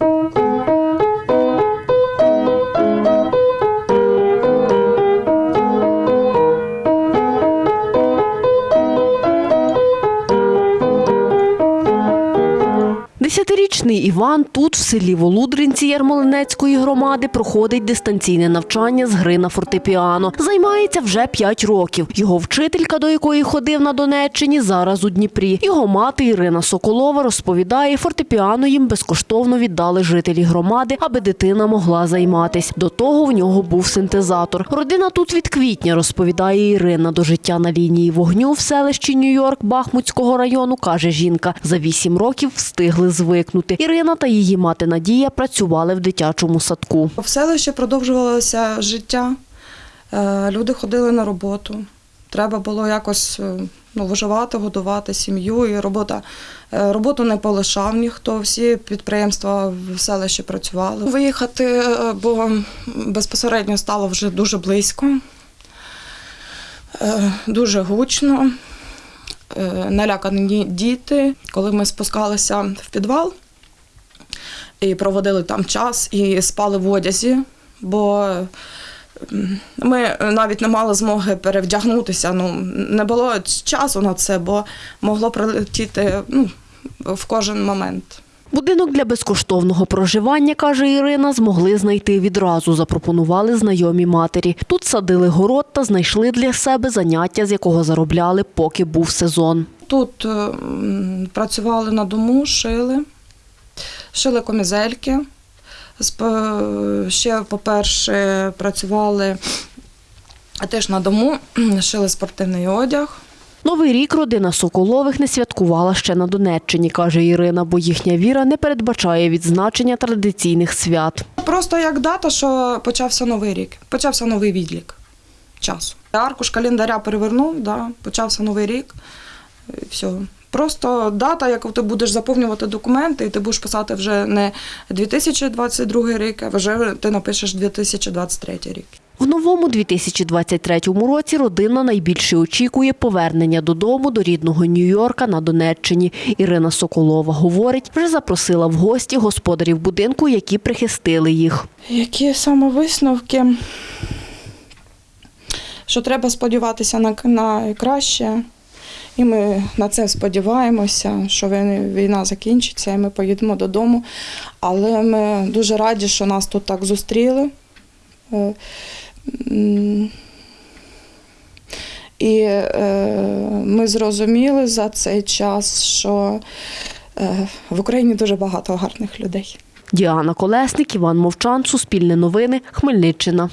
Thank you. Десятирічний Іван тут, в селі Волудринці Ярмолинецької громади, проходить дистанційне навчання з гри на фортепіано. Займається вже 5 років. Його вчителька, до якої ходив на Донеччині, зараз у Дніпрі. Його мати Ірина Соколова розповідає, фортепіано їм безкоштовно віддали жителі громади, аби дитина могла займатись. До того в нього був синтезатор. Родина тут від квітня, розповідає Ірина. До життя на лінії вогню в селищі Нью-Йорк Бахмутського району, каже жінка. За 8 років встигли звикнути. Ірина та її мати Надія працювали в дитячому садку. В селищі продовжувалося життя. Е, Люди ходили на роботу. Треба було якось е, ну, виживати, годувати сім'ю. І робота е, роботу не полишав ніхто. Всі підприємства в селищі працювали. Виїхати, бо безпосередньо стало вже дуже близько, дуже гучно. Е, Налякані діти. Коли ми спускалися в підвал і проводили там час, і спали в одязі, бо ми навіть не мали змоги перевдягнутися. Ну, не було часу на це, бо могло прилетіти ну, в кожен момент. Будинок для безкоштовного проживання, каже Ірина, змогли знайти відразу. Запропонували знайомі матері. Тут садили город та знайшли для себе заняття, з якого заробляли, поки був сезон. Тут е, працювали на дому, шили, шили комізельки. Ще, по-перше, працювали теж на дому, шили спортивний одяг. Новий рік родина Соколових не святкувала ще на Донеччині, каже Ірина, бо їхня віра не передбачає відзначення традиційних свят. Просто як дата, що почався новий рік, почався новий відлік часу. Аркуш календаря перевернув, да, почався новий рік. І все. Просто дата, яку ти будеш заповнювати документи, і ти будеш писати вже не 2022 рік, а вже ти напишеш 2023 рік. В новому 2023 році родина найбільше очікує повернення додому до рідного Нью-Йорка на Донеччині. Ірина Соколова говорить, вже запросила в гості господарів будинку, які прихистили їх. Які саме висновки? Що треба сподіватися на, на краще. І ми на це сподіваємося, що війна закінчиться, і ми поїдемо додому. Але ми дуже раді, що нас тут так зустріли. І е, ми зрозуміли за цей час, що е, в Україні дуже багато гарних людей. Діана Колесник, Іван Мовчан, Суспільне новини, Хмельниччина.